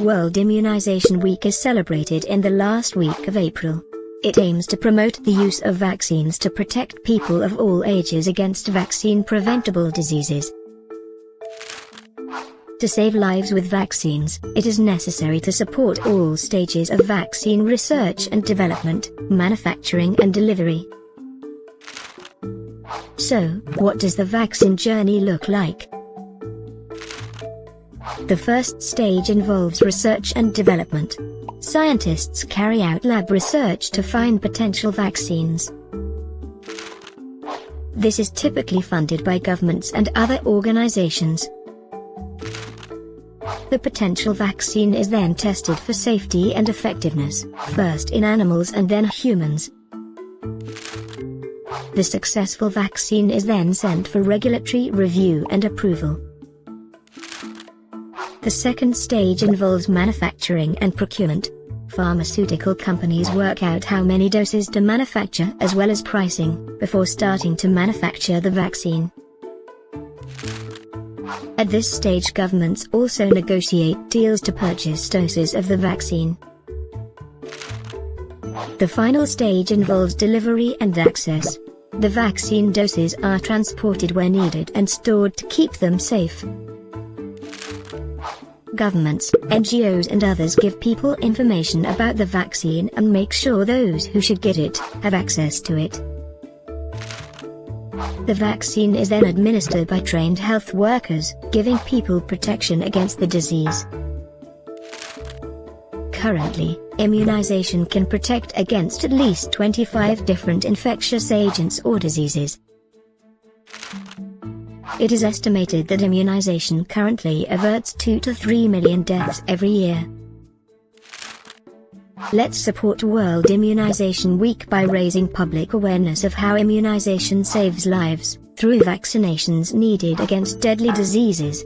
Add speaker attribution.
Speaker 1: World Immunization Week is celebrated in the last week of April. It aims to promote the use of vaccines to protect people of all ages against vaccine-preventable diseases. To save lives with vaccines, it is necessary to support all stages of vaccine research and development, manufacturing and delivery. So, what does the vaccine journey look like? The first stage involves research and development. Scientists carry out lab research to find potential vaccines. This is typically funded by governments and other organizations. The potential vaccine is then tested for safety and effectiveness, first in animals and then humans. The successful vaccine is then sent for regulatory review and approval. The second stage involves manufacturing and procurement. Pharmaceutical companies work out how many doses to manufacture as well as pricing, before starting to manufacture the vaccine. At this stage governments also negotiate deals to purchase doses of the vaccine. The final stage involves delivery and access. The vaccine doses are transported where needed and stored to keep them safe. Governments, NGOs and others give people information about the vaccine and make sure those who should get it, have access to it. The vaccine is then administered by trained health workers, giving people protection against the disease. Currently, immunization can protect against at least 25 different infectious agents or diseases. It is estimated that immunization currently averts 2 to 3 million deaths every year. Let's support World Immunization Week by raising public awareness of how immunization saves lives, through vaccinations needed against deadly diseases.